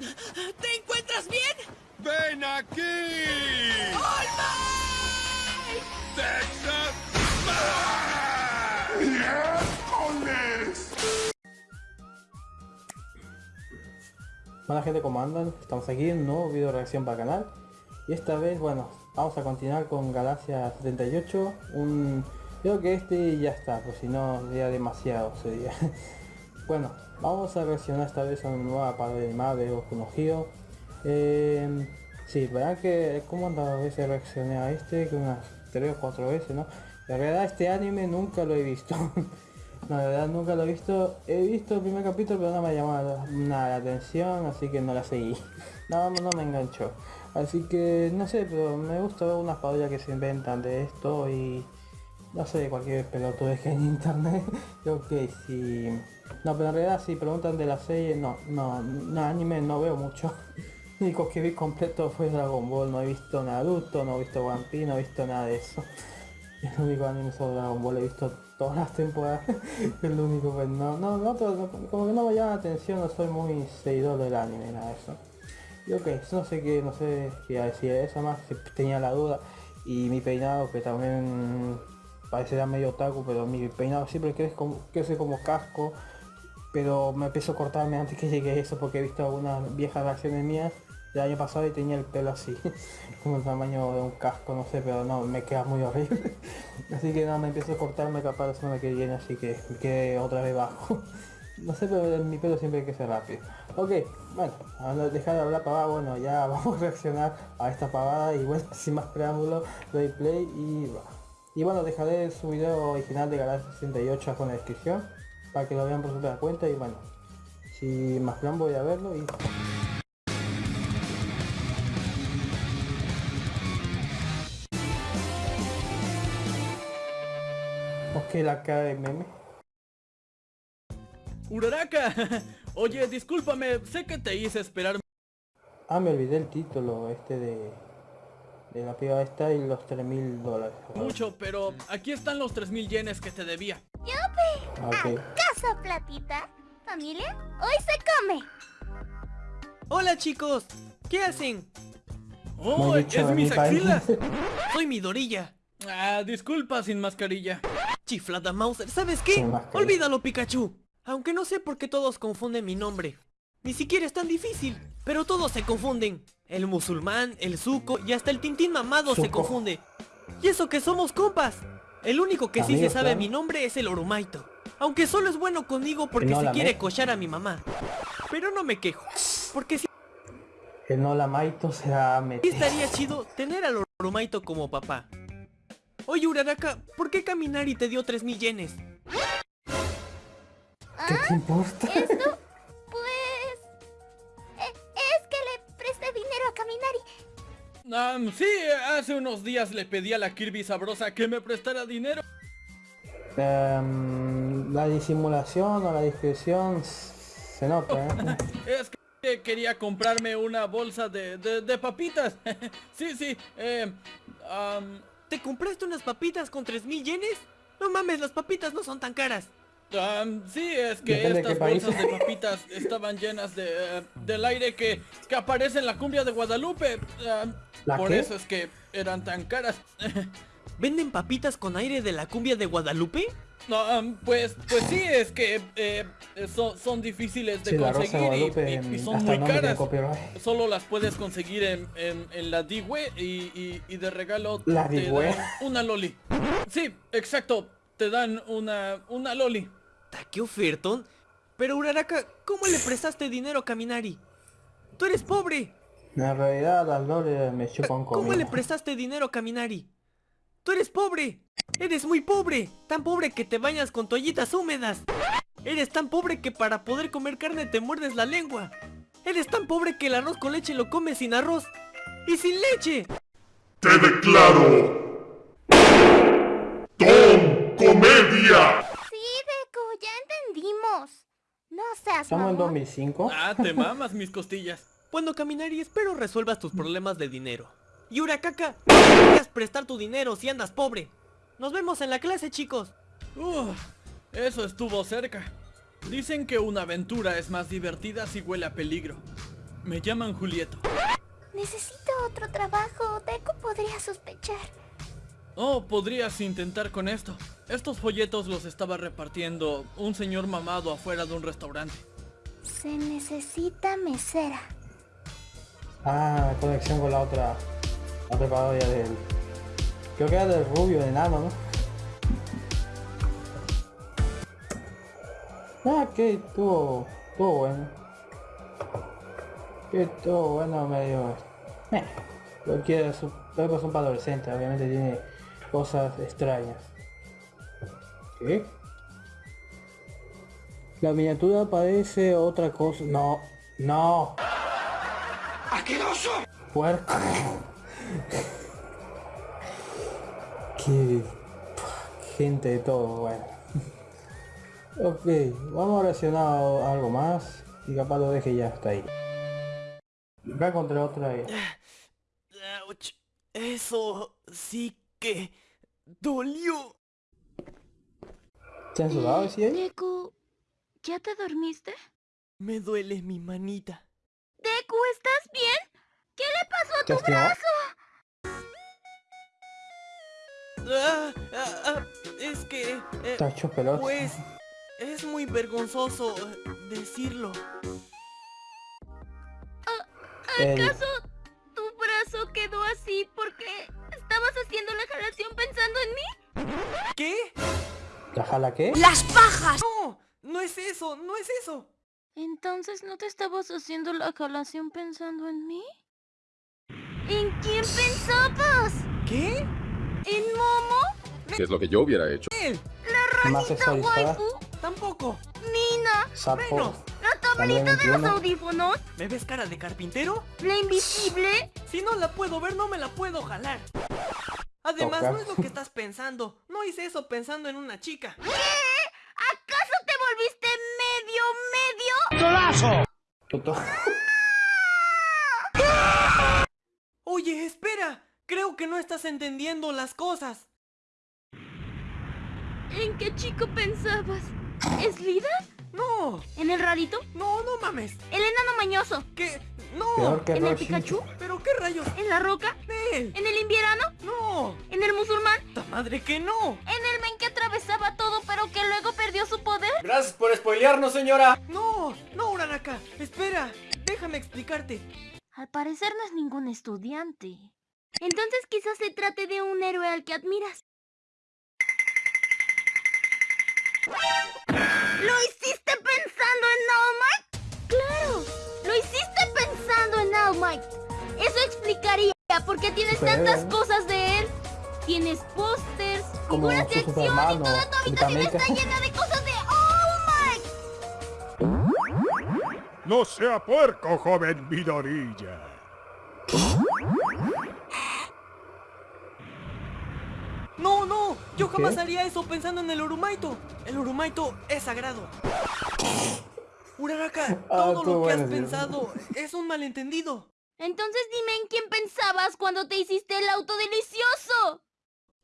¿Te encuentras bien? ¡Ven aquí! ¡All ¡Texas! Hola gente, ¿cómo andan? Estamos aquí en un nuevo video de reacción para el canal Y esta vez, bueno, vamos a continuar con Galaxia 78 Un... Creo que este ya está, pues si no sería demasiado sería Bueno, vamos a reaccionar esta vez a una nueva parte de Marvel o conocido eh, Sí, verán que andas veces reaccioné a este, que unas 3 o 4 veces, ¿no? La verdad este anime nunca lo he visto No, la verdad nunca lo he visto. He visto el primer capítulo pero no me ha llamado nada la atención, así que no la seguí. No, no me enganchó. Así que no sé, pero me gusta ver unas parodias que se inventan de esto y no sé, cualquier pelotudo que hay en internet. Creo que si... No, pero en realidad si preguntan de la serie, no, no, no anime no veo mucho. Lo único que vi completo fue Dragon Ball, no he visto Naruto, no he visto One Piece, no he visto nada de eso. El único anime sobre Dragon Ball he visto todas las temporadas. es lo único pues no, no, no, como que no me llama la atención, no soy muy seguidor del anime, nada de eso. Y ok, no sé qué, no sé qué decir eso más, tenía la duda. Y mi peinado que también parecía medio otaku, pero mi peinado siempre crece como, crece como casco. Pero me empezó a cortarme antes que llegue eso porque he visto algunas viejas reacciones mías el año pasado y tenía el pelo así, como el tamaño de un casco, no sé, pero no, me queda muy horrible. así que nada, me empiezo a cortarme capaz la semana que viene, así que me quedé otra vez bajo. no sé, pero mi pelo siempre hay que ser rápido. Ok, bueno, dejar de hablar pavada, bueno, ya vamos a reaccionar a esta pavada y bueno, sin más preámbulo, doy play y va. Y bueno, dejaré su video original de Galaxy 68 con la descripción, para que lo vean por su cuenta y bueno, sin más plan voy a verlo y... Ok, la cara de meme. ¡Uraraka! Oye, discúlpame, sé que te hice esperar. Ah, me olvidé el título este de... De la piba esta y los 3 mil dólares. Mucho, pero aquí están los 3 mil yenes que te debía. ¡Yupi! ¿Acaso platita? ¿Familia? Hoy se come. Hola chicos, ¿qué hacen? ¡Oh, es mis axilas! Soy mi Dorilla. Ah, disculpa sin mascarilla. Chiflada Mauser, ¿sabes qué? Olvídalo Pikachu. Aunque no sé por qué todos confunden mi nombre. Ni siquiera es tan difícil, pero todos se confunden. El musulmán, el suco y hasta el tintín mamado se confunde. Y eso que somos compas. El único que sí se sabe mi nombre es el Orumaito. Aunque solo es bueno conmigo porque se quiere cochar a mi mamá. Pero no me quejo, porque si... El no la maito será meter. Estaría chido tener al Orumaito como papá. Oye, Uraraka, ¿por qué Caminari te dio 3 yenes? ¿Qué te importa? ¿Esto? Caminari. sí, hace unos días le pedí a la Kirby sabrosa que me prestara dinero. Em, la disimulación o la discreción se nota, ¿eh? es que quería comprarme una bolsa de, de, papitas. sí, sí. Eh, ¿Te compraste unas papitas con 3000 yenes? No mames, las papitas no son tan caras. Sí, es que estas bolsas de papitas estaban llenas de, eh, del aire que, que, aparece en la cumbia de Guadalupe. por eso es que eran tan caras. ¿Venden papitas con aire de la cumbia de Guadalupe? No, pues, pues sí, es que eh, son, son, difíciles de conseguir y, son muy caras. Solo las puedes conseguir en, en, la Digwe y, y, de regalo ¿La te dan una loli. Sí, exacto, te dan una, una loli. ¿Qué ofertón? Pero Uraraka, ¿cómo le prestaste dinero a Kaminari? ¡Tú eres pobre! En realidad las loli me chupan ¿Cómo le prestaste dinero a Kaminari? ¡Tú eres pobre! ¡Eres muy pobre! Tan pobre que te bañas con toallitas húmedas. Eres tan pobre que para poder comer carne te muerdes la lengua. Eres tan pobre que el arroz con leche lo comes sin arroz. ¡Y sin leche! ¡Te declaro! ¡Tom Comedia! Sí, Deku, ya entendimos. No seas ¿Estamos en 2005? Ah, te mamas mis costillas. Cuando caminar y espero resuelvas tus problemas de dinero. Y Uracaka, no prestar tu dinero si andas pobre. Nos vemos en la clase, chicos. eso estuvo cerca. Dicen que una aventura es más divertida si huele a peligro. Me llaman Julieta. Necesito otro trabajo. Deku podría sospechar. Oh, podrías intentar con esto. Estos folletos los estaba repartiendo un señor mamado afuera de un restaurante. Se necesita mesera. Ah, conexión con la otra. La otra de del. Creo que era del rubio, de enano, ¿no? Ah, que estuvo. Estuvo bueno. Que estuvo bueno medio. Eh, lo que es un, es un adolescente, obviamente tiene cosas extrañas. ¿Qué? La miniatura parece otra cosa. No, no. ¡Asqueroso! Puerco. Qué gente de todo, bueno. ok, vamos a reaccionar a algo más y capaz lo deje ya hasta ahí. Acá encontré otra ahí. Eso sí que dolió. ¿Te han sudado, sí? Deku, ¿ya te dormiste? Me duele mi manita. Deku, ¿estás bien? ¿Qué le pasó a tu brazo? Ah, ah, ah, es que... Eh, pues es muy vergonzoso decirlo. ¿Acaso tu brazo quedó así porque estabas haciendo la jalación pensando en mí? ¿Qué? ¿La jala qué? ¡Las pajas! No, no es eso, no es eso. Entonces, ¿no te estabas haciendo la jalación pensando en mí? ¿En quién pensabas? ¿Qué? ¿En Momo? ¿Qué es lo que yo hubiera hecho? La ranita waifu. Tampoco. Nina. Sapo. Menos. La tablita de los audífonos. ¿Me ves cara de carpintero? La invisible. Si no la puedo ver, no me la puedo jalar. Además, no es lo que estás pensando. No hice eso pensando en una chica. ¿Qué? ¿Acaso te volviste medio, medio? ¡Tolazo! Oye, espera. Creo que no estás entendiendo las cosas. ¿En qué chico pensabas? ¿Es Lida? No. ¿En el rarito? No, no mames. ¿El enano mañoso? ¿Qué? No. que ¿En el Pikachu? ¿Pero qué rayos? ¿En la roca? ¿En el invierno? No. ¿En el musulmán? ¡Ta madre que no! ¿En el men que atravesaba todo pero que luego perdió su poder? Gracias por spoilearnos, señora. No, no, Uranaka. Espera, déjame explicarte. Al parecer no es ningún estudiante. Entonces quizás se trate de un héroe al que admiras. ¿Lo hiciste pensando en All Might? ¡Claro! ¡Lo hiciste pensando en All Might! Eso explicaría por qué tienes tantas cosas de él. Tienes pósters, figuras de acción y toda tu habitación está llena de cosas de All Might. No sea puerco, joven Midorilla. No, no, yo jamás haría eso pensando en el Urumaito. El Urumaito es sagrado. Uraraka, ah, todo lo que has pensado es un malentendido. Entonces dime en quién pensabas cuando te hiciste el auto delicioso.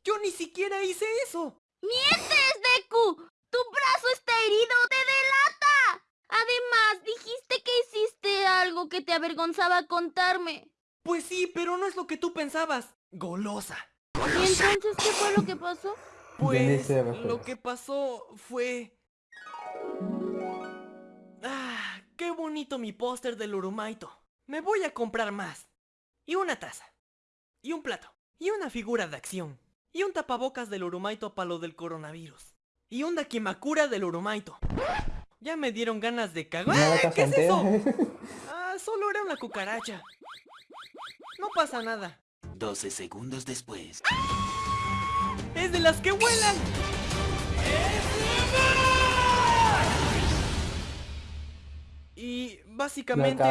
Yo ni siquiera hice eso. ¡Mientes, Deku! ¡Tu brazo está herido! ¡Te delata! Además, dijiste que hiciste algo que te avergonzaba contarme. Pues sí, pero no es lo que tú pensabas. Golosa. ¿Y entonces qué fue lo que pasó? Pues lo que pasó fue... Ah, qué bonito mi póster del Urumaito. Me voy a comprar más. Y una taza. Y un plato. Y una figura de acción. Y un tapabocas del Urumaito para lo del coronavirus. Y un Dakimakura del Urumaito. Ya me dieron ganas de cagar. ¿Qué es eso? Ah, solo era una cucaracha. No pasa nada. 12 segundos después. ¡Es de las que vuelan! Y básicamente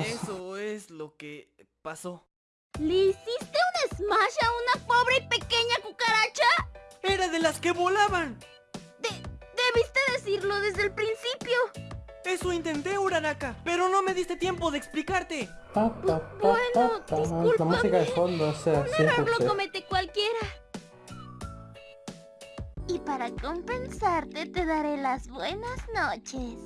eso es lo que pasó. ¿Le hiciste un smash a una pobre y pequeña cucaracha? ¡Era de las que volaban! debiste decirlo desde el principio. Eso intenté, Uranaka, pero no me diste tiempo de explicarte. bueno, disculpa. La música de fondo, o sea, Un error lo comete cualquiera. Y para compensarte te daré las buenas noches.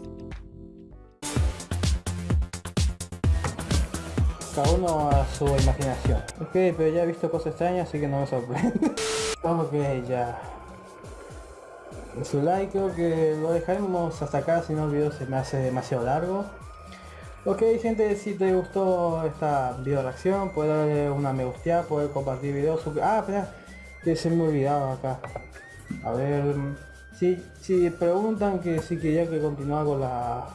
Cada uno a su imaginación. Ok, pero ya he visto cosas extrañas, así que no me sorprende. ok, ya. Su like creo que lo dejaremos hasta acá, si no el video se me hace demasiado largo. Ok gente, si te gustó esta video reacción, puedes darle una me gusta, puedes compartir videos. Ah, espera, que se me olvidaba acá. A ver, si, si preguntan que si quería que continuara con la,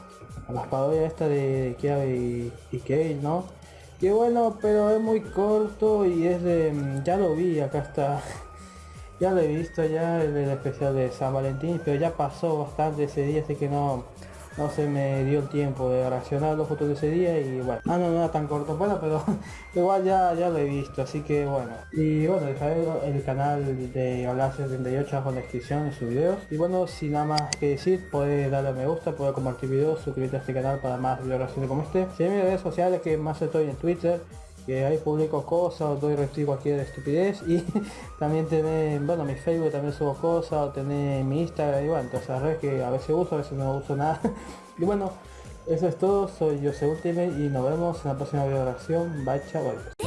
las esta de Kia y, y ¿no? Que bueno, pero es muy corto y es de... ya lo vi, acá está. ya lo he visto ya el especial de San Valentín, pero ya pasó bastante ese día, así que no no se me dio el tiempo de reaccionar los fotos de ese día y bueno, ah no, no era tan corto bueno, pero igual ya, ya lo he visto, así que bueno. Y bueno, dejaré el canal de Galaxia 78 abajo en la descripción de sus videos. Y bueno, sin nada más que decir, puede darle a me gusta, puede compartir videos, suscribirte a este canal para más videos como este. Si en mis redes sociales que más estoy en Twitter, que ahí publico cosas, doy retweet cualquier estupidez y también tener, bueno, mi Facebook también subo cosas, o tener mi Instagram y bueno, entonces redes que a veces uso, a veces no uso nada. y bueno, eso es todo, soy Jose Ultimate y nos vemos en la próxima video de. Bye, chavales.